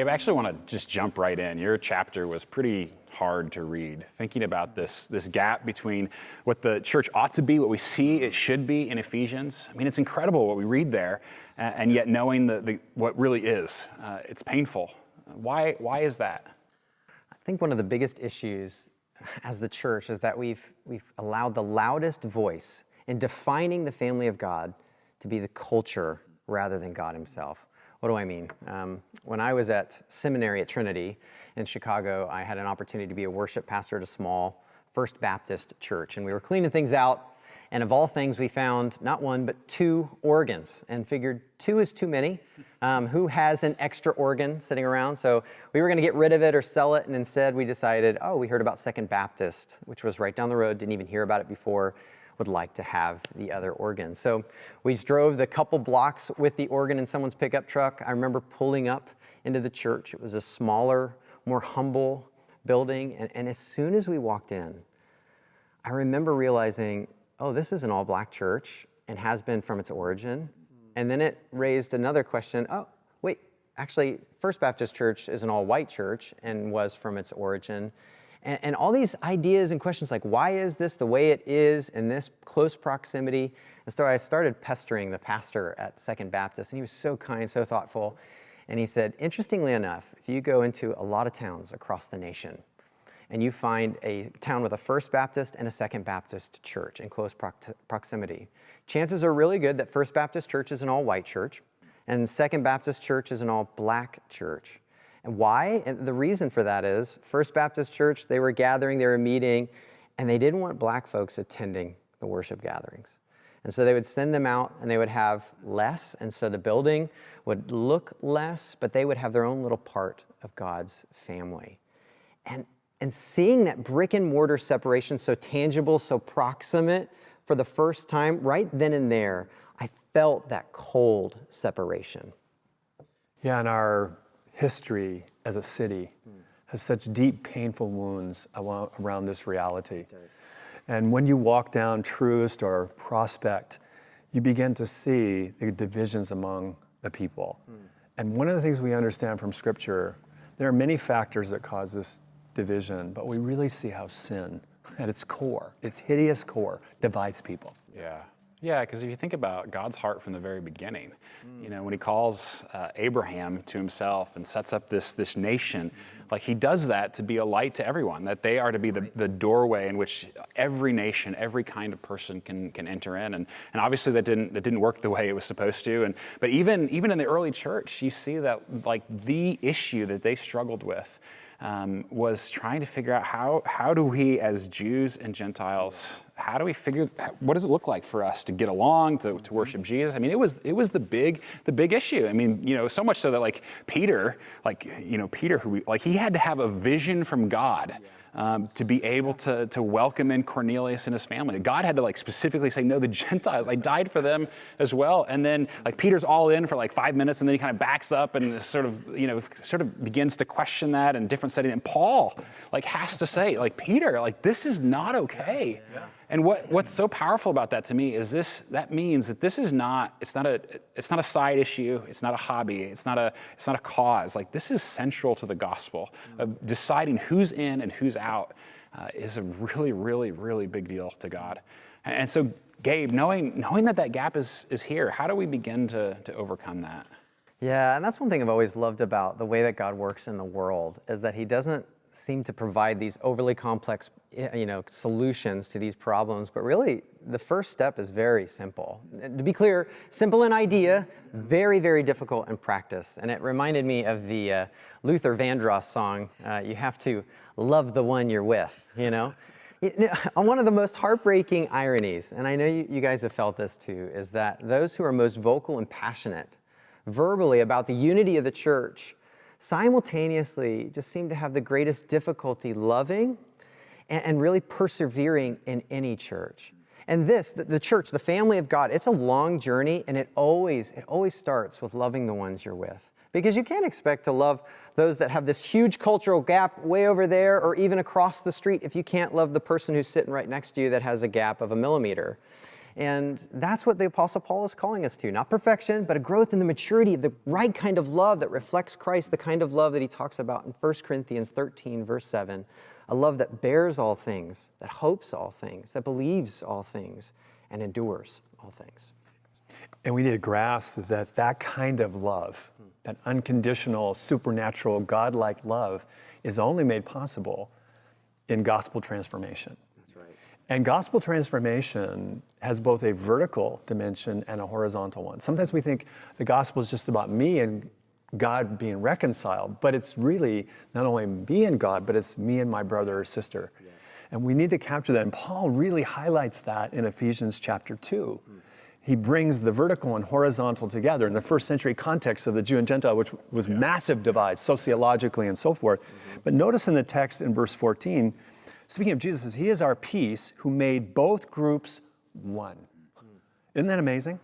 Gabe, I actually want to just jump right in. Your chapter was pretty hard to read, thinking about this, this gap between what the church ought to be, what we see it should be in Ephesians. I mean, it's incredible what we read there, and yet knowing the, the what really is, uh, it's painful. Why, why is that? I think one of the biggest issues as the church is that we've, we've allowed the loudest voice in defining the family of God to be the culture rather than God himself. What do I mean? Um, when I was at seminary at Trinity in Chicago, I had an opportunity to be a worship pastor at a small First Baptist church, and we were cleaning things out. And of all things, we found not one, but two organs and figured two is too many. Um, who has an extra organ sitting around? So we were going to get rid of it or sell it. And instead, we decided, oh, we heard about Second Baptist, which was right down the road, didn't even hear about it before would like to have the other organ. So we drove the couple blocks with the organ in someone's pickup truck. I remember pulling up into the church. It was a smaller, more humble building. And, and as soon as we walked in, I remember realizing, oh, this is an all black church and has been from its origin. And then it raised another question oh, wait, actually, First Baptist Church is an all white church and was from its origin. And, and, all these ideas and questions like, why is this the way it is in this close proximity? And so I started pestering the pastor at Second Baptist, and he was so kind, so thoughtful. And he said, interestingly enough, if you go into a lot of towns across the nation, and you find a town with a First Baptist and a Second Baptist church in close proximity, chances are really good that First Baptist church is an all-white church, and Second Baptist church is an all-black church. And why? And the reason for that is First Baptist Church, they were gathering, they were meeting, and they didn't want black folks attending the worship gatherings. And so they would send them out and they would have less. And so the building would look less, but they would have their own little part of God's family. And, and seeing that brick and mortar separation so tangible, so proximate for the first time, right then and there, I felt that cold separation. Yeah, and our history as a city has such deep, painful wounds around this reality. And when you walk down Troost or Prospect, you begin to see the divisions among the people. Mm. And one of the things we understand from Scripture, there are many factors that cause this division, but we really see how sin, at its core, its hideous core, divides people. Yeah. Yeah, because if you think about God's heart from the very beginning, mm. you know, when he calls uh, Abraham to himself and sets up this, this nation, like he does that to be a light to everyone, that they are to be the, the doorway in which every nation, every kind of person can, can enter in. And, and obviously that didn't, that didn't work the way it was supposed to. And, but even, even in the early church, you see that like the issue that they struggled with um, was trying to figure out how, how do we as Jews and Gentiles, how do we figure, what does it look like for us to get along, to, to worship Jesus? I mean, it was, it was the big, the big issue. I mean, you know, so much so that like Peter, like, you know, Peter, who we, like he had to have a vision from God. Um, to be able to, to welcome in Cornelius and his family. God had to like specifically say, no, the Gentiles, I died for them as well. And then like Peter's all in for like five minutes and then he kind of backs up and sort of, you know, sort of begins to question that in different settings. And Paul like has to say, like, Peter, like this is not okay. Yeah. And what, what's so powerful about that to me is this, that means that this is not, it's not a, it's not a side issue, it's not a hobby, it's not a, it's not a cause. Like this is central to the gospel of deciding who's in and who's out uh, is a really, really, really big deal to God. And, so Gabe, knowing, knowing that that gap is, is here, how do we begin to, to overcome that? Yeah, and that's one thing I've always loved about the way that God works in the world is that he doesn't seem to provide these overly complex you know, solutions to these problems, but really the first step is very simple. To be clear, simple in idea, very, very difficult in practice. And it reminded me of the uh, Luther Vandross song, uh, you have to love the one you're with, you know? one of the most heartbreaking ironies, and I know you, you guys have felt this too, is that those who are most vocal and passionate verbally about the unity of the church simultaneously just seem to have the greatest difficulty loving and, and really persevering in any church. And this, the, the, church, the family of God, it's a long journey and it always, it always starts with loving the ones you're with. Because you can't expect to love those that have this huge cultural gap way over there or even across the street if you can't love the person who's sitting right next to you that has a gap of a millimeter. And that's what the Apostle Paul is calling us to not perfection, but a growth in the maturity of the right kind of love that reflects Christ, the kind of love that he talks about in 1 Corinthians 13, verse 7. A love that bears all things, that hopes all things, that believes all things, and endures all things. And we need to grasp that that kind of love, that unconditional, supernatural, godlike love, is only made possible in gospel transformation. And gospel transformation has both a vertical dimension and a horizontal one. Sometimes we think the gospel is just about me and God being reconciled, but it's really not only me and God, but it's me and my brother or sister. Yes. And we need to capture that. And Paul really highlights that in Ephesians chapter 2. Hmm. He brings the vertical and horizontal together in the first century context of the Jew and Gentile, which was massive divides sociologically and so forth. Mm-hmm. But notice in the text in verse 14, speaking of Jesus, He is our peace who made both groups one. Isn't that amazing?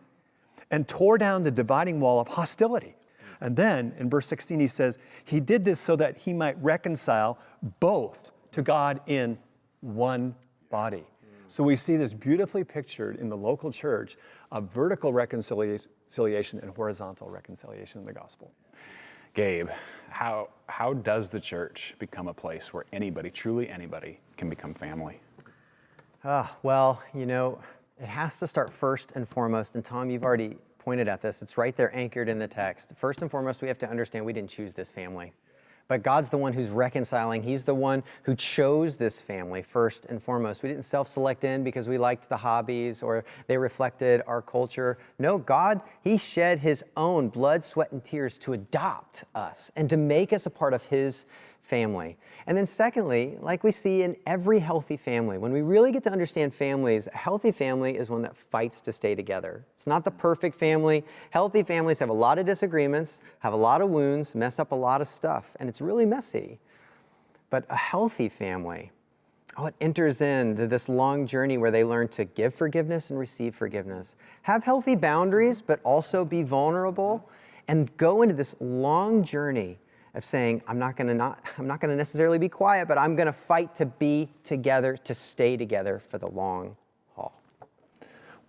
And tore down the dividing wall of hostility. And then in verse 16, he says, He did this so that He might reconcile both to God in one body. So we see this beautifully pictured in the local church of vertical reconciliation and horizontal reconciliation in the gospel. Gabe, how, how does the church become a place where anybody, truly anybody, can become family? Ah, well, you know, it has to start first and foremost. And Tom, you've already pointed at this. It's right there anchored in the text. First and foremost, we have to understand we didn't choose this family. But God's the one who's reconciling. He's the one who chose this family first and foremost. We didn't self select in because we liked the hobbies or they reflected our culture. No, God, He shed His own blood, sweat, and tears to adopt us and to make us a part of His family. And then, secondly, like we see in every healthy family, when we really get to understand families, a healthy family is one that fights to stay together. It's not the perfect family. Healthy families have a lot of disagreements, have a lot of wounds, mess up a lot of stuff, and it's really messy. But a healthy family, oh, it enters into this long journey where they learn to give forgiveness and receive forgiveness, have healthy boundaries, but also be vulnerable, and go into this long journey of saying, I'm not going to not, I'm not going to necessarily be quiet, but I'm going to fight to be together, to stay together for the long haul.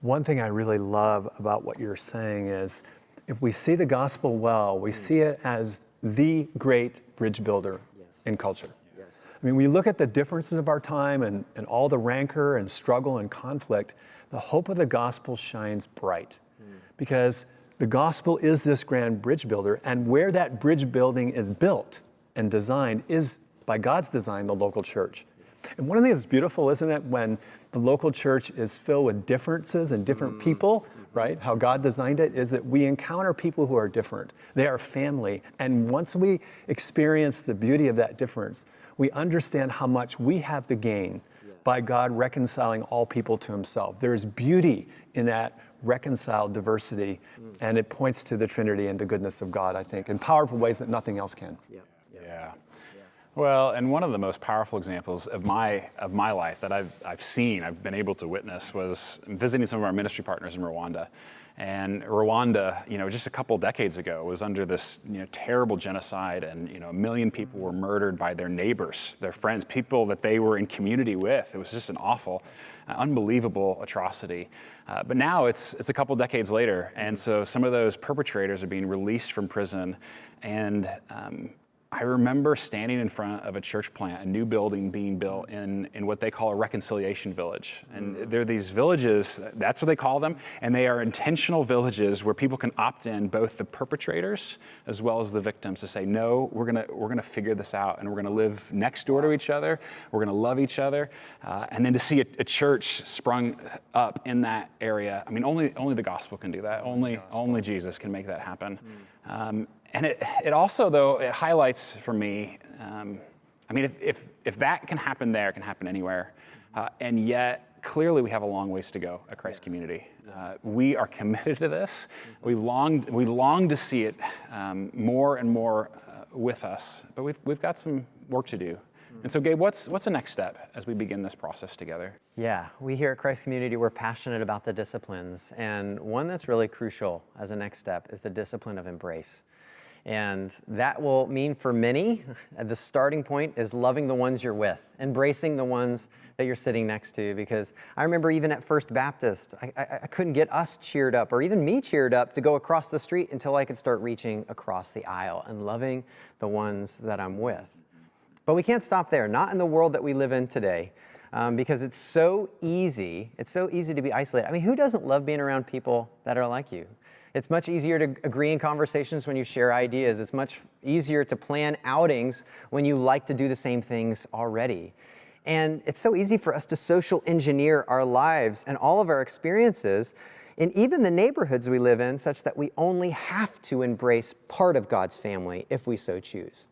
One thing I really love about what you're saying is if we see the gospel well, we mm. see it as the great bridge builder Yes. in culture. Yes. I mean, we look at the differences of our time and, and all the rancor and struggle and conflict, the hope of the gospel shines bright mm. because the gospel is this grand bridge builder, and where that bridge building is built and designed is by God's design, the local church. And one of the things that's beautiful, isn't it, when the local church is filled with differences and different mm. people, right? How God designed it is that we encounter people who are different. They are family. And once we experience the beauty of that difference, we understand how much we have to gain by God reconciling all people to himself. There is beauty in that reconciled diversity, and it points to the Trinity and the goodness of God, I think, in powerful ways that nothing else can. Yeah. Well, and one of the most powerful examples of my of my life that I've I've seen, I've been able to witness, was visiting some of our ministry partners in Rwanda. And Rwanda, you know, just a couple decades ago was under this you know, terrible genocide, and you know, a million people were murdered by their neighbors, their friends, people that they were in community with. It was just an awful, uh, unbelievable atrocity. Uh, but now it's it's a couple decades later, and so some of those perpetrators are being released from prison, and um, I remember standing in front of a church plant, a new building being built in, in what they call a reconciliation village. And there are these villages, that's what they call them, and they are intentional villages where people can opt in, both the perpetrators as well as the victims, to say, no, we're gonna, we're gonna figure this out and we're gonna live next door to each other, we're gonna love each other. Uh, and then to see a, a, church sprung up in that area, I mean, only, only the gospel can do that. Only, only Jesus can make that happen. Um, and it, it also, though, it highlights for me, um, I mean, if, if, if, that can happen there, it can happen anywhere. Uh, and yet, clearly, we have a long ways to go at Christ Community. Uh, we are committed to this. We long, we long to see it um, more and more uh, with us, but we've, we've got some work to do. And so, Gabe, what's, what's the next step as we begin this process together? Yeah, we here at Christ Community, we're passionate about the disciplines. And one that's really crucial as a next step is the discipline of embrace. And that will mean for many, the starting point is loving the ones you're with, embracing the ones that you're sitting next to. Because I remember even at First Baptist, I, I, I, couldn't get us cheered up or even me cheered up to go across the street until I could start reaching across the aisle and loving the ones that I'm with. But we can't stop there, not in the world that we live in today. Um, because it's so easy, it's so easy to be isolated. I mean, who doesn't love being around people that are like you? It's much easier to agree in conversations when you share ideas. It's much easier to plan outings when you like to do the same things already. And it's so easy for us to social engineer our lives and all of our experiences in even the neighborhoods we live in such that we only have to embrace part of God's family if we so choose.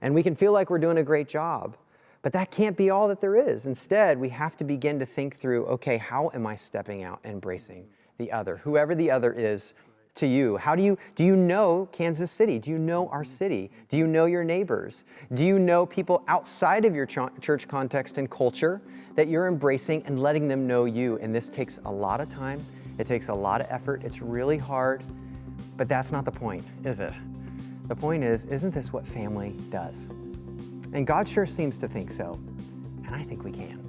And we can feel like we're doing a great job, but that can't be all that there is. Instead, we have to begin to think through, okay, how am I stepping out and embracing the other, whoever the other is to you? How do you, do you know Kansas City? Do you know our mm-hmm. city? Do you know your neighbors? Do you know people outside of your ch church context and culture that you're embracing and letting them know you? And this takes a lot of time. It takes a lot of effort. It's really hard, but that's not the point, is it? The point is, isn't this what family does? And God sure seems to think so, and I think we can.